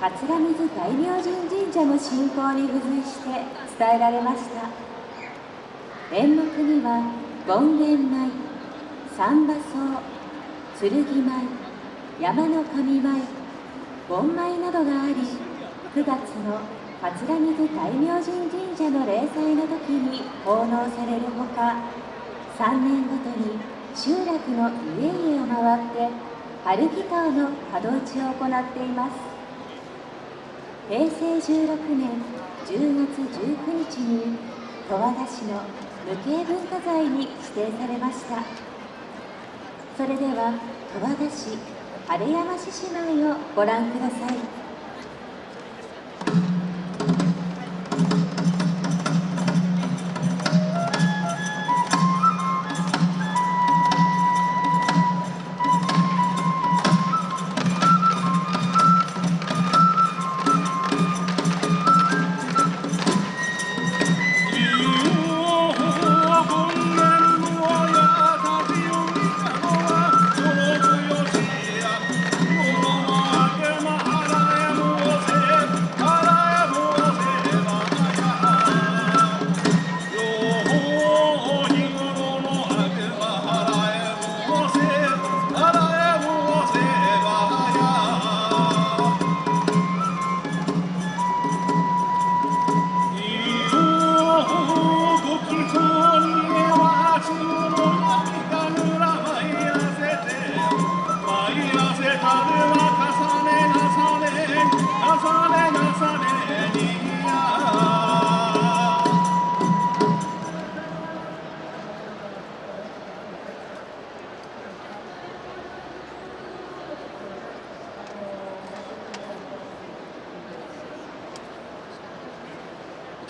桂水大明神神社の信仰に付随して伝えられました。演目には権現舞三馬荘剣舞山の神舞盆舞などがあり9月の桂水大明神神社の例祭の時に奉納されるほか3年ごとに集落の家々を回って春祈祷の門打ちを行っています。平成16年10月19日に十和田市の無形文化財に指定されました。それでは十和田市晴山市姉妹をご覧ください。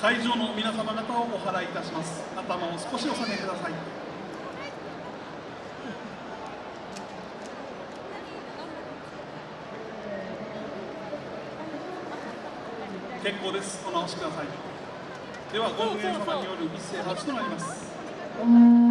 会場の皆様方をお払いいたします。頭を少しお下げください。結構です。お直しください。ではご運営様による一斉発となります。